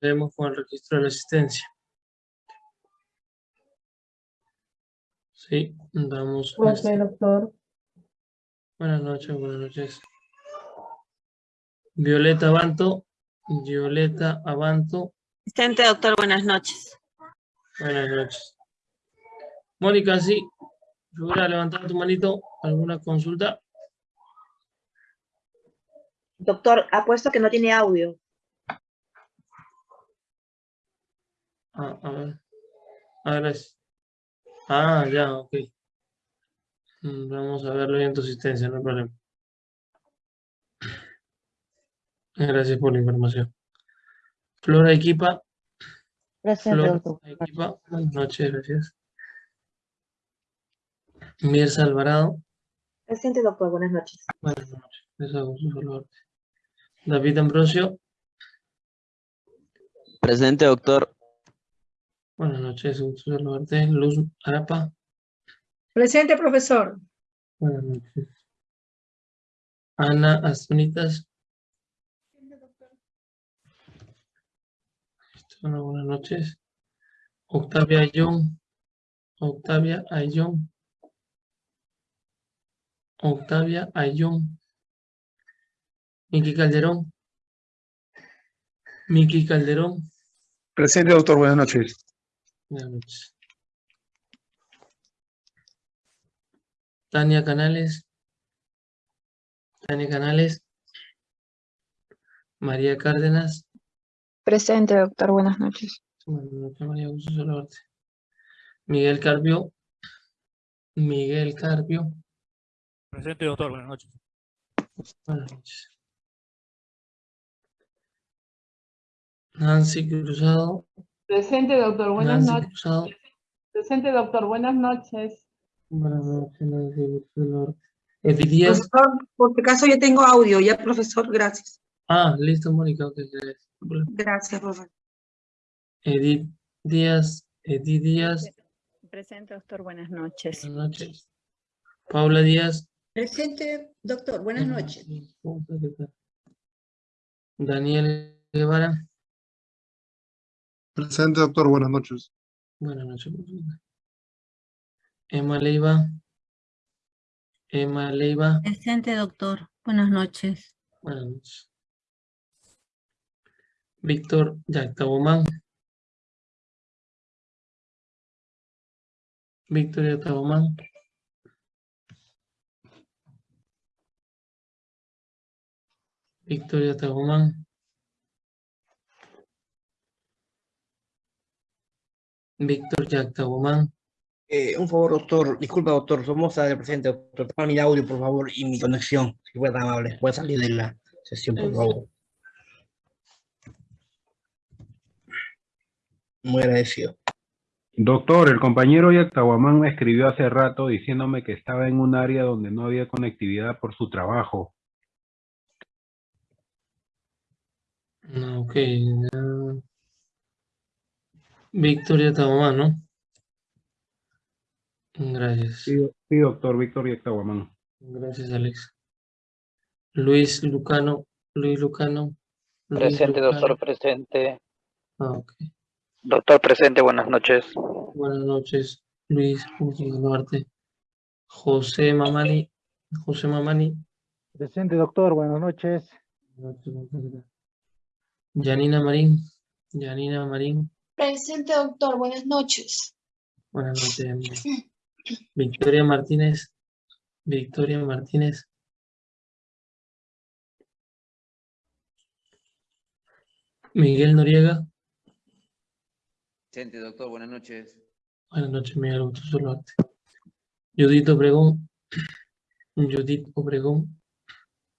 Procedemos con el registro de la asistencia. Sí, damos. Ok, este- doctor. Buenas noches, buenas noches. Violeta Abanto, Violeta Abanto, Asistente, doctor, buenas noches. buenas noches. Mónica, sí, figura levantar tu manito, ¿alguna consulta? Doctor, apuesto que no tiene audio. Ah, a ver. Ah, gracias. Ah, ya, ok. Mm, Vamos a verlo en tu asistencia, no hay problema. Gracias por la información. Flora Equipa, Presente, Flora doctor. Equipa, buenas noches, gracias. Mirza Alvarado, Presente, doctor, buenas noches. buenas noches. Les hago su saludarte. David Ambrosio, Presente, doctor. Buenas noches, gusto saludarte. Luz Arapa, Presente, profesor. buenas noches. Ana Astunitas, Hola, buenas noches. Octavia Ayón. Octavia Ayón. Octavia Ayón. Miki Calderón. Miki Calderón. Presente, doctor. Buenas noches. Buenas noches. Tania Canales. Tania Canales. María Cárdenas. Presente, doctor. Buenas noches. Buenas noches, María, gusto saludarte. Miguel Carpio. Miguel Carpio. Presente, doctor. Buenas noches. Buenas noches. Nancy Cruzado. Presente, doctor. Buenas Nancy noches. Cruzado. Presente, doctor. Buenas noches. Buenas noches, Nancy, Díaz. Profesor, por si acaso yo tengo audio, ya, profesor, gracias. Ah, listo, Mónica. ok, gracias. Gracias, profesor. Edith Díaz. Edith Díaz. Presente, doctor, buenas noches. Buenas noches. Paula Díaz. Presente, doctor. Buenas noches. Daniel Guevara. Presente, doctor. Buenas noches. Buenas noches. profesor. Emma Leiva. Emma Leiva. Presente, doctor. Buenas noches. Buenas noches. Víctor Yactabomán. Víctor Yactabomán. Víctor Yactabomán. Víctor Yactabomán. Eh, un favor, doctor. Disculpa, doctor. Somos del presente, doctor. Tapa mi audio, por favor, y mi conexión. Si fuera tan amable. Puede salir de la sesión, por sí. favor. Muy agradecido. Doctor, el compañero Yactahuamán me escribió hace rato diciéndome que estaba en un área donde no había conectividad por su trabajo. No, ok. ya. Víctor Yactabomán, ¿no? Gracias. Sí, sí, doctor Víctor Yactahuamán. Gracias, Alex. Luis Lucano. Luis Lucano. Luis Presente, Lucano. doctor, presente. Ah. Doctor, presente, buenas noches. Buenas noches, Luis. Saludarte. José Mamani. José Mamani. Presente, doctor. Buenas noches. Janina Marín. Janina Marín. Presente, doctor. Buenas noches. Buenas noches. Victoria Martínez. Victoria Martínez. Miguel Noriega. Presente, doctor, buenas noches. Buenas noches, Miguel. Gusto saludarte. Judith Obregón. Judith Obregón.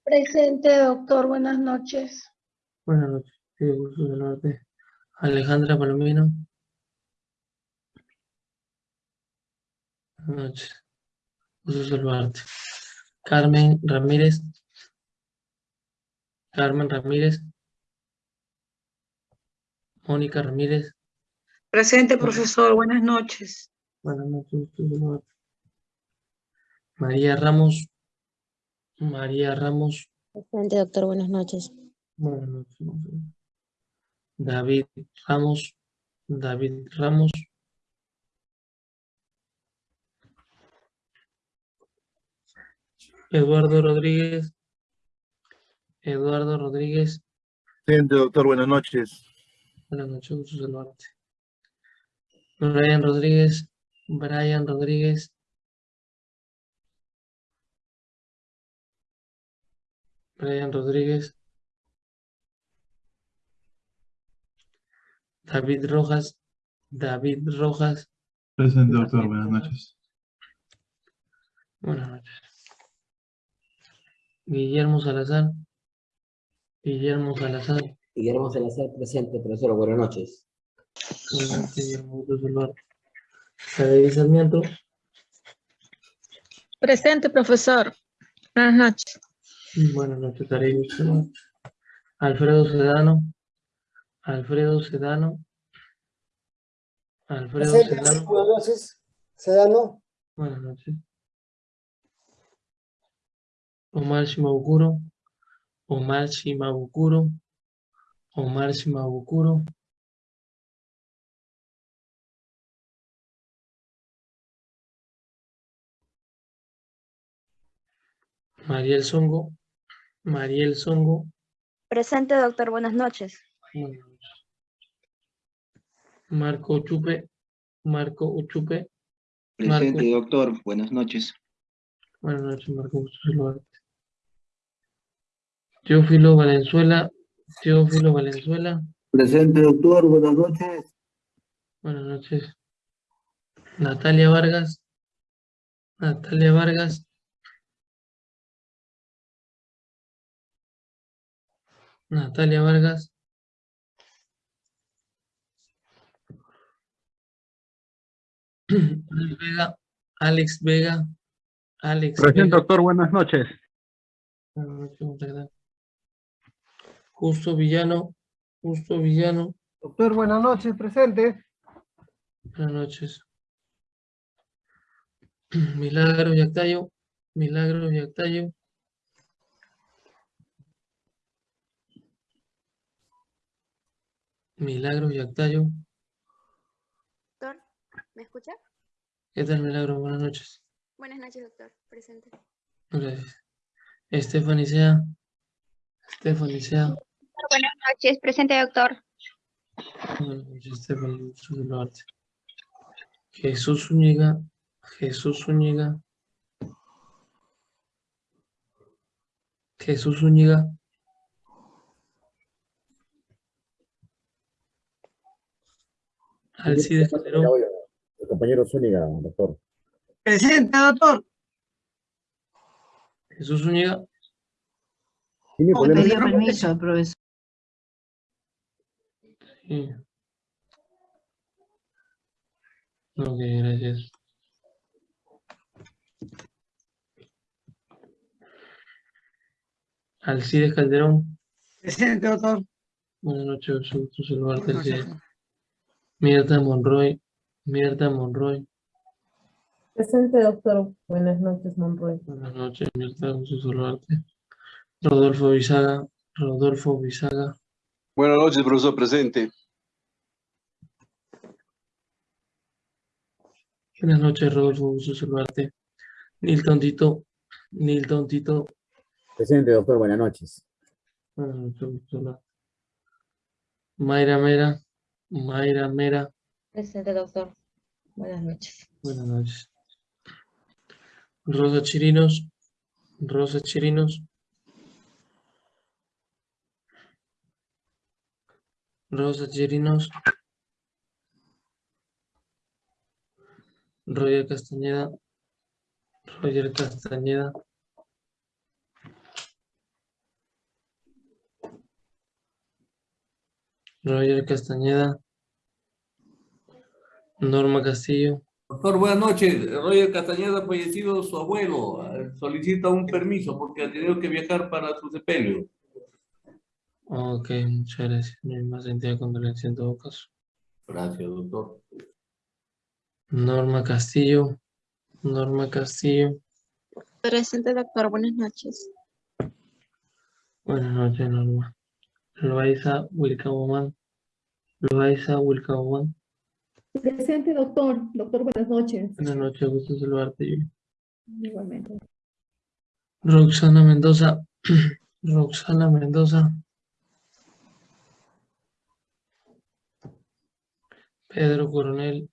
Presente, doctor. Buenas noches. Buenas noches. Sí, gusto saludarte. Alejandra Palomino. Buenas noches. Gusto saludarte. Carmen Ramírez. Carmen Ramírez. Mónica Ramírez. Presente, profesor, buenas noches. Buenas noches. gusto saludarte. María Ramos. María Ramos. Presente, doctor. Buenas noches. Buenas noches. David Ramos, David Ramos. Eduardo Rodríguez, Eduardo Rodríguez. Presente, doctor. Buenas noches. Buenas noches, gusto saludarte. Brian Rodríguez, Brian Rodríguez. Brian Rodríguez. David Rojas, David Rojas. Presente, doctor. Buenas noches. Buenas noches. Guillermo Salazar. Guillermo Salazar. Guillermo Salazar, presente, profesor. Buenas noches. Buenas noches, Guillermo, saludarte. David Sarmiento. Presente, profesor. Buenas noches. Buenas noches, David. Alfredo Sedano. Alfredo Sedano. Alfredo Sedano. Buenas noches. Sedano. Buenas noches. Omar Shimabukuro. Omar Shimabukuro. Omar Shimabukuro. Mariel Songo. Mariel Songo. Presente, doctor. Buenas noches. Buenas noches. Marco Uchupe. Marco Uchupe. Presente, Marco. doctor. Buenas noches. Buenas noches, Marco. Gusto saludarte. Teófilo Valenzuela. Teófilo Valenzuela. Presente, doctor. Buenas noches. Buenas noches. Natalia Vargas. Natalia Vargas. Natalia Vargas. Alex Vega. Alex Vega. Alex Presente, Vega. doctor. Buenas noches. Buenas noches, muchas gracias. Justo Villano. Justo Villano. Doctor, buenas noches. Presente. Buenas noches. Milagro Yactayo. Milagro Yactayo. Milagro Yactayo. ¿Me escucha? ¿Qué tal, Milagro? Buenas noches. Buenas noches, doctor. Presente. Gracias. Stephanie Sea. Stephanie Sea. Buenas noches. Presente, doctor. Buenas noches, saludarte. Jesús Zúñiga. Jesús Zúñiga. Jesús Zúñiga. Alcides Calderón. Compañero Zúñiga, doctor. Presente, doctor. Jesús Zúñiga. ¿Tiene Oh, pedí permiso, profesor. Sí. Ok, gracias. Alcides Calderón. Presente, doctor. Buenas noches, un gusto saludarte, Alcides. Mirta Monroy. Mirta Monroy. Presente, doctor. Buenas noches, Monroy. Buenas noches, Mirta, un gusto saludarte. Rodolfo Bisaga. Rodolfo Bisaga. Buenas noches, profesor presente. Buenas noches, Rodolfo, un gusto saludarte. Nilton Tito. Nilton Tito. Presente, doctor. Buenas noches. Buenas noches. Mayra Mera. Mayra Mera. Presente, doctor. Buenas noches. Buenas noches. Rosa Chirinos. Rosa Chirinos. Rosa Chirinos. Roger Castañeda. Roger Castañeda. Roger Castañeda. Norma Castillo. Doctor, buenas noches. Roger Castañeda, fallecido su abuelo, eh, solicita un permiso porque ha tenido que viajar para su sepelio. Ok, muchas gracias. Mi más sentida condolencia en todo caso. Gracias, doctor. Norma Castillo. Norma Castillo. Presente, doctor. Buenas noches. Buenas noches, Norma. Loaiza Wilcabomán. Loaiza Wilcahuán. Presente, doctor. Doctor, buenas noches. Buenas noches, gusto saludarte. Igualmente. Roxana Mendoza. Roxana Mendoza. Pedro Coronel.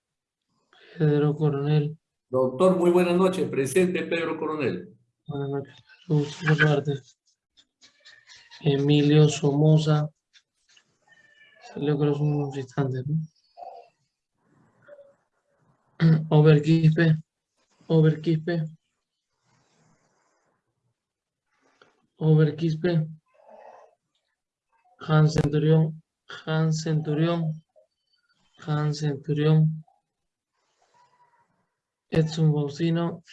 Pedro Coronel. Doctor, muy buenas noches. Presente Pedro Coronel. Buenas noches. Gusto saludarte. Emilio Somoza. Salió creo que son unos instantes, ¿no? Overquispe. Overquispe. Overquispe. Han Centurión. Han Centurión. Han Centurión. Edson Faustino.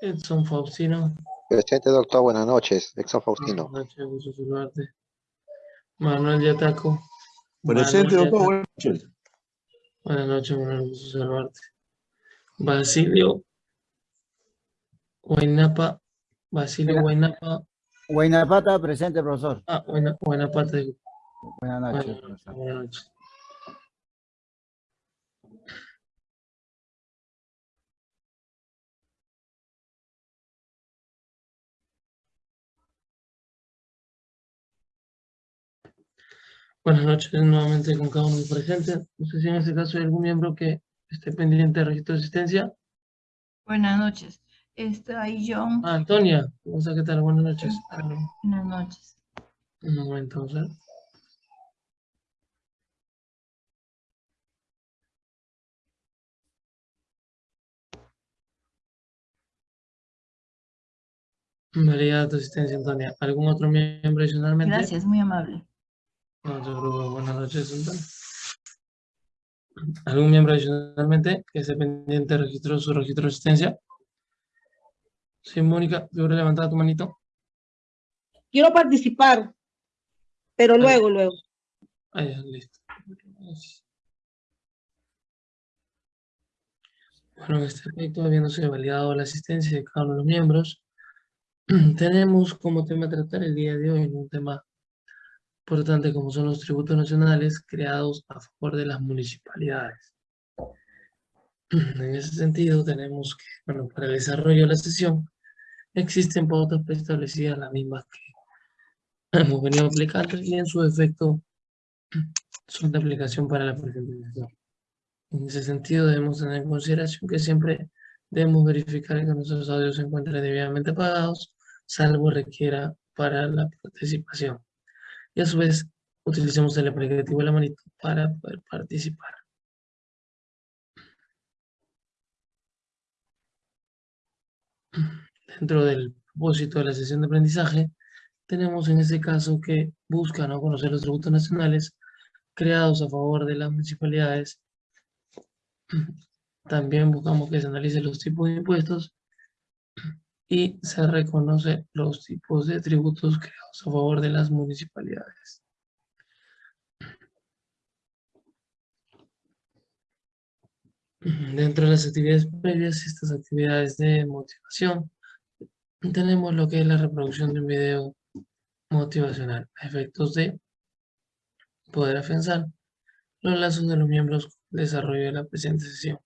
Edson Faustino. Presente, doctor. Buenas noches. Exxon Faustino. Buenas noches, gusto saludarte. Manuel Yataco. Presente, doctor. Buenas noches. Buenas noches, Manuel, gusto saludarte. Basilio Guainapa. Basilio Guainapa. Guainapata, presente, profesor. Ah, Guaina- Guainapata. digo. Buenas noches, profesor. Buenas noches. Buenas noches nuevamente con cada uno presentes. No sé si en este caso hay algún miembro que esté pendiente de registro de asistencia. Buenas noches. Está ahí John. Ah, Antonia. Vamos a qué tal. Buenas noches. Buenas noches. Un momento, vamos a ver. Validada tu asistencia, Antonia. ¿Algún otro miembro adicionalmente? Gracias, muy amable. No te preocupes. Buenas noches, Antonia. ¿Algún miembro adicionalmente que esté pendiente de registro su registro de asistencia? Sí, Mónica, ¿seguro levantada tu manito? Quiero participar, pero luego, luego. Ah, ya, listo. Bueno, en este aspecto, habiéndose validado la asistencia de cada uno de los miembros, tenemos como tema a tratar el día de hoy un tema importante como son los tributos nacionales creados a favor de las municipalidades. En ese sentido, tenemos que, bueno, para el desarrollo de la sesión, existen pautas preestablecidas, las mismas que hemos venido aplicando y en su efecto son de aplicación para la presente sesión. En ese sentido, debemos tener en consideración que siempre debemos verificar que nuestros audios se encuentren debidamente pagados, salvo requiera para la participación. Y a su vez, utilicemos el aplicativo de la manito para poder participar. Dentro del propósito de la sesión de aprendizaje, tenemos en este caso que buscan ¿no? conocer los tributos nacionales creados a favor de las municipalidades. También buscamos que se analicen los tipos de impuestos y se reconoce los tipos de tributos creados a favor de las municipalidades. Dentro de las actividades previas, estas actividades de motivación, tenemos lo que es la reproducción de un video motivacional a efectos de poder afianzar los lazos de los miembros desarrollo de la presente sesión.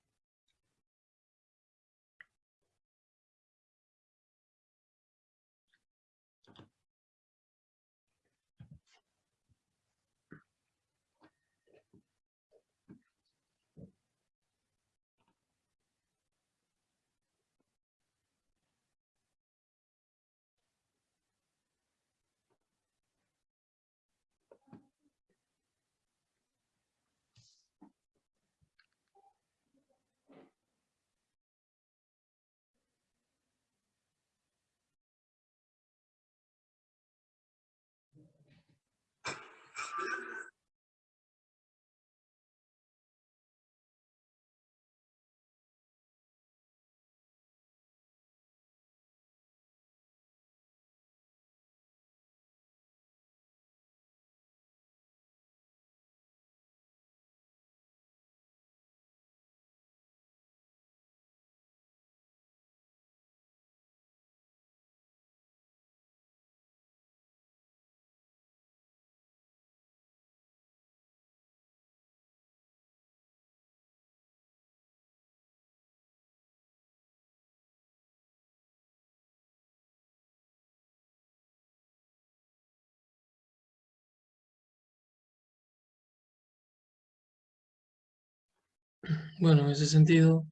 Bueno, en ese sentido,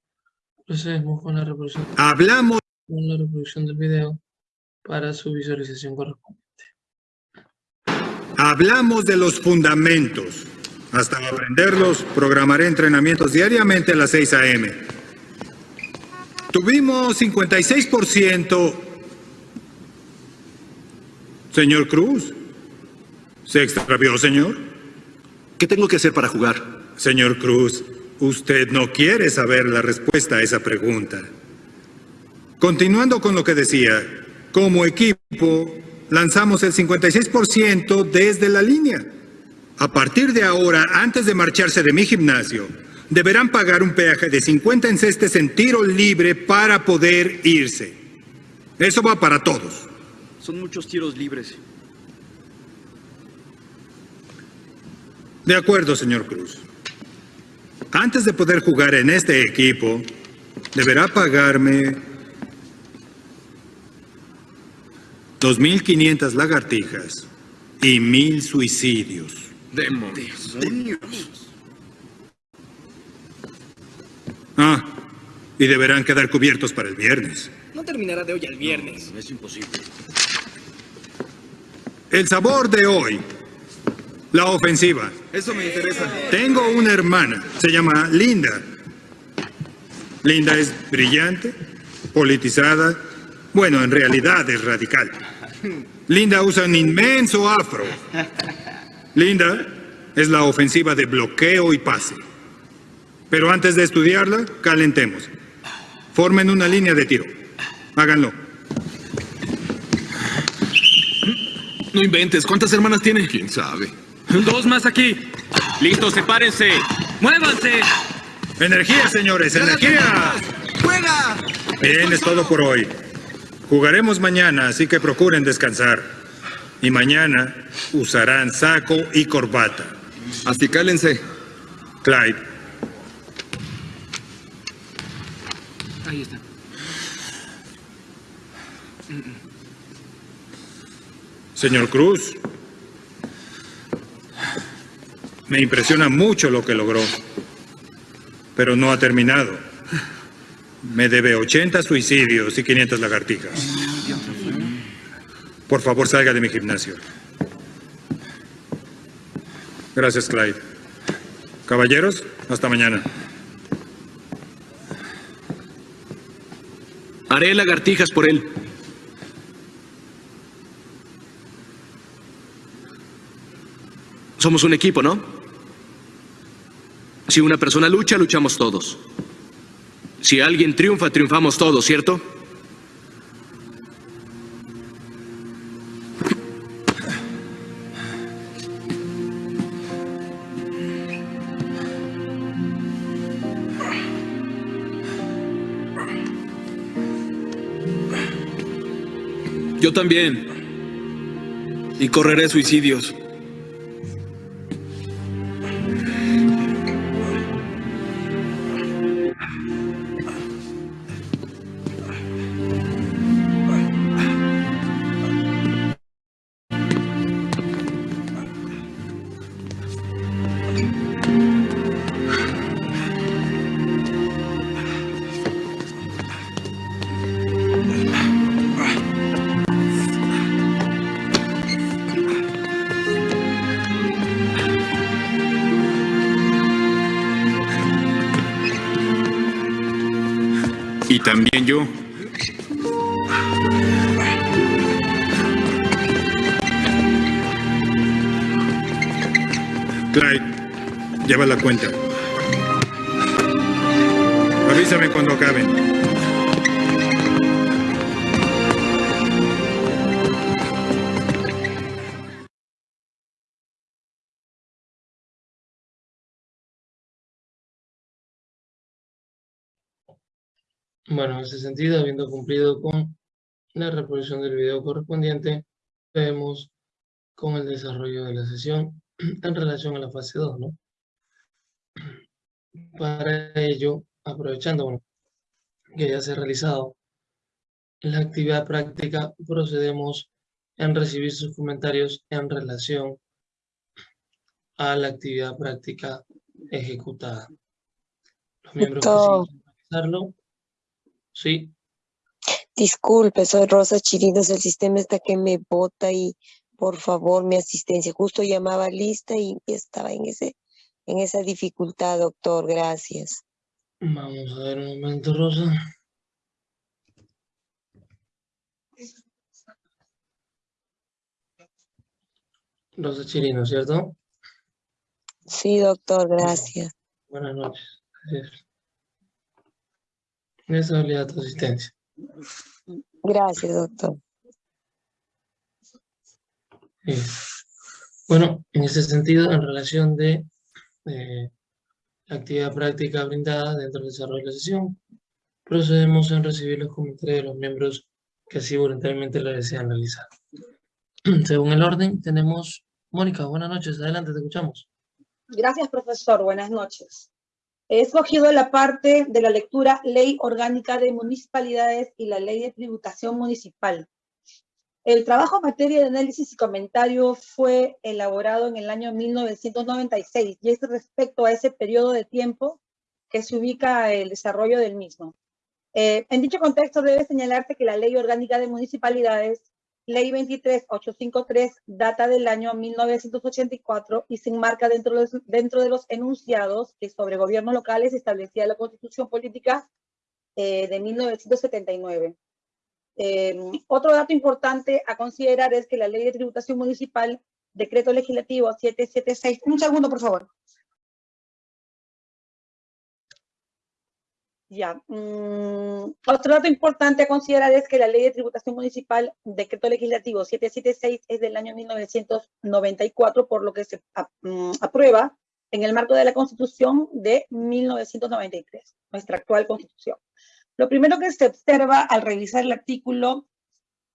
procedemos con la reproducción, Hablamos. con la reproducción del video para su visualización correspondiente. Hablamos de los fundamentos. Hasta aprenderlos, programaré entrenamientos diariamente a las 6 a.m. Tuvimos 56%. Señor Cruz, ¿se extravió, señor? ¿Qué tengo que hacer para jugar? Señor Cruz, usted no quiere saber la respuesta a esa pregunta. Continuando con lo que decía, como equipo lanzamos el 56% desde la línea. A partir de ahora, antes de marcharse de mi gimnasio, deberán pagar un peaje de 50 encestes en tiro libre para poder irse. Eso va para todos. Son muchos tiros libres. De acuerdo, señor Cruz. Antes de poder jugar en este equipo, deberá pagarme 2.500 lagartijas y 1.000 suicidios. Demonios. Ah, y deberán quedar cubiertos para el viernes. No terminará de hoy al viernes. es imposible. El sabor de hoy. La ofensiva. Eso me interesa. Tengo una hermana, se llama Linda. Linda es brillante, politizada, bueno, en realidad es radical. Linda usa un inmenso afro. Linda es la ofensiva de bloqueo y pase. Pero antes de estudiarla, calentemos. Formen una línea de tiro. Háganlo. No inventes. ¿Cuántas hermanas tiene? ¿Quién sabe? Dos más aquí. Listos, sepárense. ¡Muévanse! ¡Energía, señores! ¡Energía! ¡Juega! Bien, es todo por hoy. Jugaremos mañana, así que procuren descansar. Y mañana usarán saco y corbata. Así cálense. Clyde, Ahí está. señor Cruz. Me impresiona mucho lo que logró. Pero no ha terminado. Me debe 80 suicidios y 500 lagartijas. Por favor, salga de mi gimnasio. Gracias, Clyde. Caballeros, hasta mañana. Haré lagartijas por él. Somos un equipo, ¿no? Si una persona lucha, luchamos todos. Si alguien triunfa, triunfamos todos, ¿cierto? Yo también. Y correré suicidios. Yo. Clyde, lleva la cuenta. Avísame cuando acaben. Bueno, en ese sentido, habiendo cumplido con la reproducción del video correspondiente, vemos con el desarrollo de la sesión en relación a la fase 2, ¿no? Para ello, aprovechando bueno, que ya se ha realizado la actividad práctica, procedemos en recibir sus comentarios en relación a la actividad práctica ejecutada. Los miembros que siguen realizarlo. Sí, Disculpe, soy Rosa Chirinos, el sistema está que me bota y por favor mi asistencia. Justo llamaba lista y estaba en ese, en esa dificultad, doctor. Gracias. vamos a ver un momento, Rosa. Rosa Chirino, ¿cierto? Sí, doctor, gracias. Buenas noches. Gracias. Esa habilidad tu asistencia. Gracias, doctor. Sí. Bueno, en ese sentido, en relación de eh, la actividad práctica brindada dentro del desarrollo de la sesión, procedemos en recibir los comentarios de los miembros que así voluntariamente lo desean realizar. Según el orden, tenemos Mónica, buenas noches, adelante, te escuchamos. Gracias, profesor. Buenas noches. He escogido la parte de la lectura Ley Orgánica de Municipalidades y la Ley de Tributación Municipal. El trabajo en materia de análisis y comentario fue elaborado en el año 1996 y es respecto a ese periodo de tiempo que se ubica el desarrollo del mismo. Eh, en dicho contexto debe señalarse que la Ley Orgánica de Municipalidades, Ley 23853, data del año 1984 y se enmarca dentro de, los, dentro de los enunciados que sobre gobiernos locales establecía la Constitución Política eh, de 1979. Eh, otro dato importante a considerar es que la Ley de Tributación Municipal, Decreto Legislativo 776, un segundo por favor. Ya. mm, otro dato importante a considerar es que la Ley de Tributación Municipal, Decreto Legislativo 776, es del año 1994, por lo que se ap- mm, aprueba en el marco de la Constitución de 1993, nuestra actual Constitución. Lo primero que se observa al revisar el artículo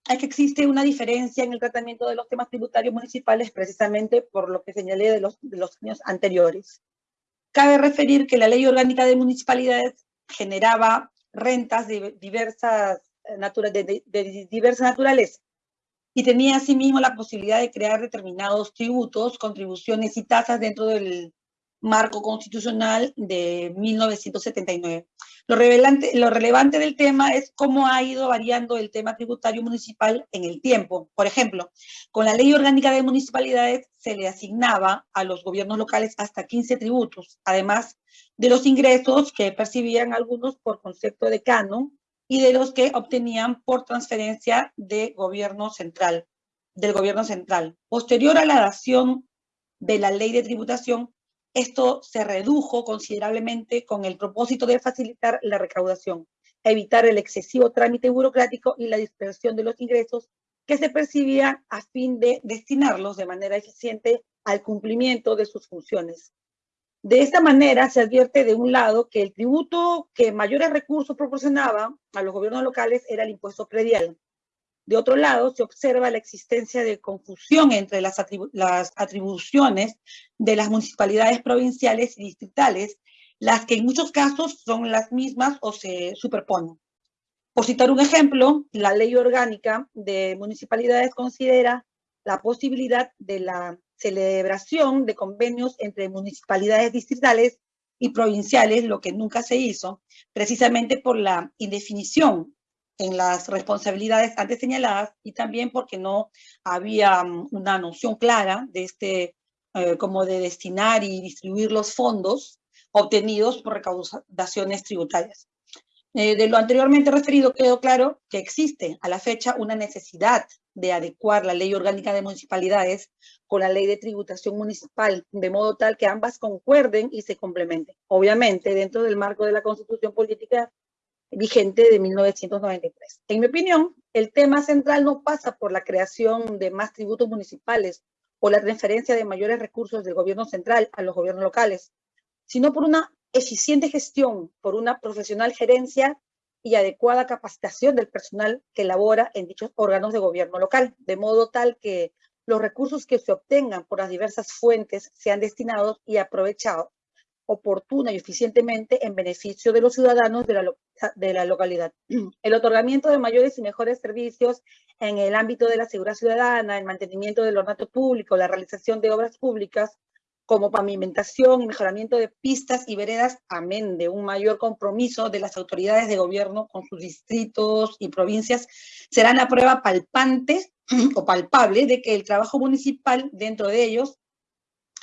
es que existe una diferencia en el tratamiento de los temas tributarios municipales precisamente por lo que señalé de los, de los años anteriores. Cabe referir que la Ley Orgánica de Municipalidades generaba rentas de diversas, eh, de, de- de diversa naturaleza y tenía asimismo la posibilidad de crear determinados tributos, contribuciones y tasas dentro del marco constitucional de 1979. Lo, revelante, lo relevante del tema es cómo ha ido variando el tema tributario municipal en el tiempo. Por ejemplo, con la Ley Orgánica de Municipalidades se le asignaba a los gobiernos locales hasta 15 tributos, además de los ingresos que percibían algunos por concepto de canon y de los que obtenían por transferencia del gobierno central. Posterior a la dación de la ley de tributación, esto se redujo considerablemente con el propósito de facilitar la recaudación, evitar el excesivo trámite burocrático y la dispersión de los ingresos que se percibían a fin de destinarlos de manera eficiente al cumplimiento de sus funciones. De esta manera se advierte de un lado que el tributo que mayores recursos proporcionaba a los gobiernos locales era el impuesto predial. De otro lado, se observa la existencia de confusión entre las, atribu- las atribuciones de las municipalidades provinciales y distritales, las que en muchos casos son las mismas o se superponen. Por citar un ejemplo, la ley orgánica de municipalidades considera la posibilidad de la celebración de convenios entre municipalidades distritales y provinciales, lo que nunca se hizo, precisamente por la indefinición en las responsabilidades antes señaladas y también porque no había mm, una noción clara de este, eh, como de destinar y distribuir los fondos obtenidos por recaudaciones tributarias. Eh, de lo anteriormente referido quedó claro que existe a la fecha una necesidad de adecuar la ley orgánica de municipalidades con la ley de tributación municipal, de modo tal que ambas concuerden y se complementen. Obviamente, dentro del marco de la constitución política vigente de 1993. En mi opinión, el tema central no pasa por la creación de más tributos municipales o la transferencia de mayores recursos del gobierno central a los gobiernos locales, sino por una eficiente gestión, por una profesional gerencia y adecuada capacitación del personal que labora en dichos órganos de gobierno local, de modo tal que los recursos que se obtengan por las diversas fuentes sean destinados y aprovechados oportuna y eficientemente en beneficio de los ciudadanos de la, de la localidad. El otorgamiento de mayores y mejores servicios en el ámbito de la seguridad ciudadana, el mantenimiento del ornato público, la realización de obras públicas, como pavimentación y mejoramiento de pistas y veredas, amén de un mayor compromiso de las autoridades de gobierno con sus distritos y provincias, serán la prueba palpante o palpable de que el trabajo municipal, dentro de ellos,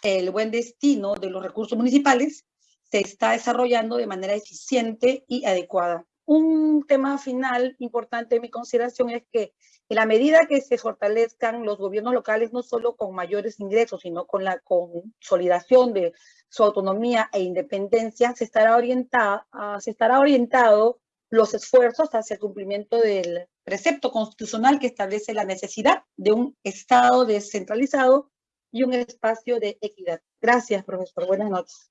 el buen destino de los recursos municipales, se está desarrollando de manera eficiente y adecuada. Un tema final importante en mi consideración es que en la medida que se fortalezcan los gobiernos locales, no solo con mayores ingresos, sino con la consolidación de su autonomía e independencia, se estará, orientada, ah, se estará orientado los esfuerzos hacia el cumplimiento del precepto constitucional que establece la necesidad de un Estado descentralizado y un espacio de equidad. Gracias, profesor. Buenas noches.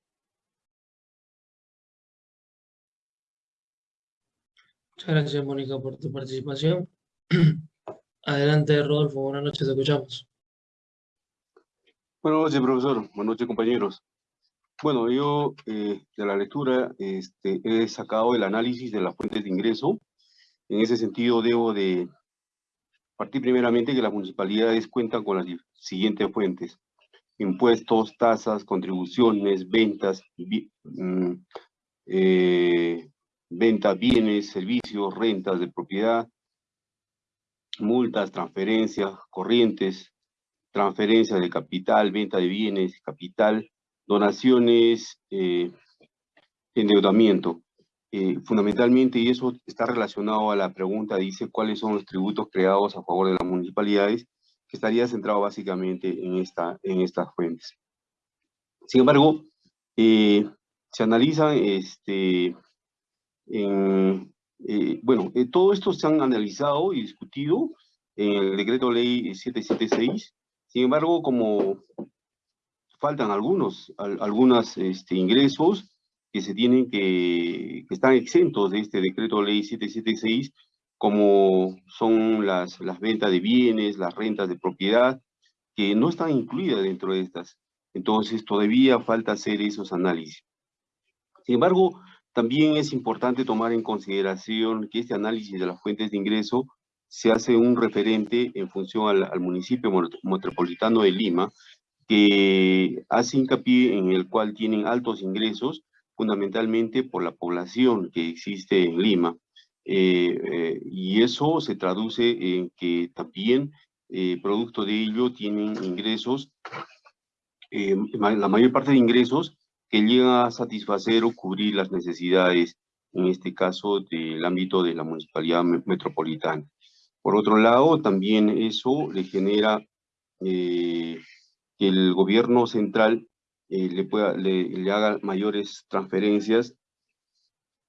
Muchas gracias, Mónica, por tu participación. Adelante, Rodolfo. Buenas noches, te escuchamos. Buenas noches, profesor. Buenas noches, compañeros. Bueno, yo eh, de la lectura este, he sacado el análisis de las fuentes de ingreso. En ese sentido, debo de partir primeramente que las municipalidades cuentan con las siguientes fuentes. Impuestos, tasas, contribuciones, ventas, mm, eh, bienes, servicios, rentas de propiedad, multas, transferencias, corrientes, transferencias de capital, venta de bienes, capital, donaciones, eh, endeudamiento. Eh, fundamentalmente, y eso está relacionado a la pregunta, dice cuáles son los tributos creados a favor de las municipalidades, que estaría centrado básicamente en, esta, en estas fuentes. Sin embargo, eh, se analizan, este, eh, bueno, todo esto se han analizado y discutido en el decreto ley 776, sin embargo, como faltan algunos, algunos este, ingresos, que se tienen que, que están exentos de este decreto ley 776, como son las, las ventas de bienes, las rentas de propiedad, que no están incluidas dentro de estas. Entonces, todavía falta hacer esos análisis. Sin embargo, también es importante tomar en consideración que este análisis de las fuentes de ingreso se hace un referente en función al, al municipio metropolitano de Lima, que hace hincapié en el cual tienen altos ingresos, fundamentalmente por la población que existe en Lima. Eh, eh, y eso se traduce en que también, eh, producto de ello, tienen ingresos, la mayor parte de ingresos que llegan a satisfacer o cubrir las necesidades, en este caso, del ámbito de la municipalidad metropolitana. Por otro lado, también eso le genera que el gobierno central eh, le, pueda, haga mayores transferencias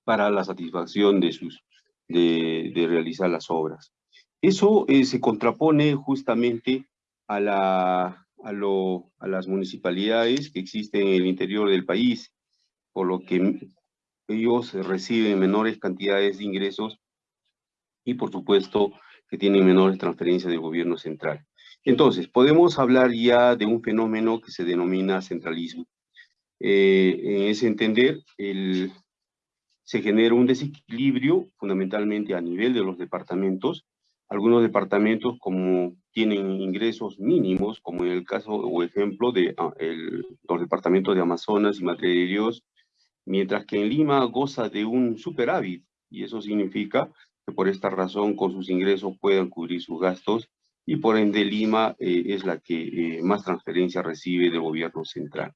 para la satisfacción de, sus, de realizar las obras. Eso eh, se contrapone justamente a, la, a, lo, a las municipalidades que existen en el interior del país, por lo que ellos reciben menores cantidades de ingresos y por supuesto que tienen menores transferencias del gobierno central. Entonces, podemos hablar ya de un fenómeno que se denomina centralismo. Eh, en ese entender, el, se genera un desequilibrio fundamentalmente a nivel de los departamentos. Algunos departamentos como tienen ingresos mínimos, como en el caso o ejemplo de ah, el, los departamentos de Amazonas y Madre de Dios, mientras que en Lima goza de un superávit, y eso significa que por esta razón con sus ingresos puedan cubrir sus gastos y por ende Lima eh, es la que eh, más transferencia recibe del gobierno central.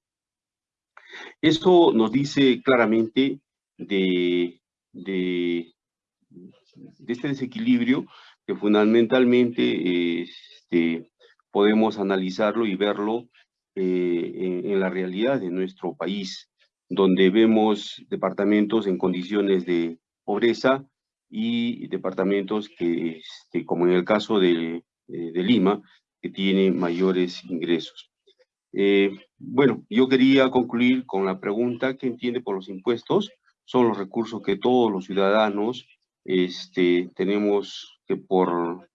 Esto nos dice claramente de, de, este desequilibrio que fundamentalmente este, podemos analizarlo y verlo eh, en, en, la realidad de nuestro país, donde vemos departamentos en condiciones de pobreza y departamentos que, este, como en el caso de eh, de Lima que tiene mayores ingresos. Eh, bueno, yo quería concluir con la pregunta, ¿qué entiende por los impuestos? Son los recursos que todos los ciudadanos este, tenemos que por,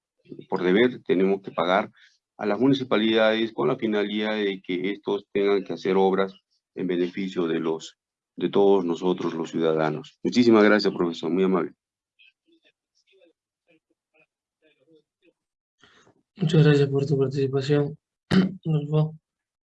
por deber, tenemos que pagar a las municipalidades con la finalidad de que estos tengan que hacer obras en beneficio de, los, de todos nosotros los ciudadanos. Muchísimas gracias, profesor, muy amable. Muchas gracias por tu participación, Rodolfo.